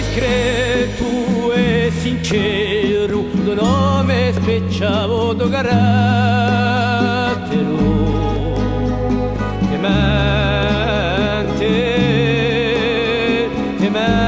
discreto e sincero, un nome specchiavo do carattero. E mente, e mente.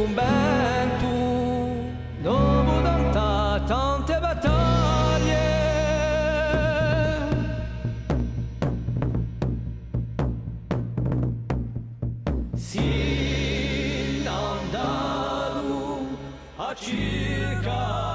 convento dopo tanta, tante battaglie. Sin andalu a circa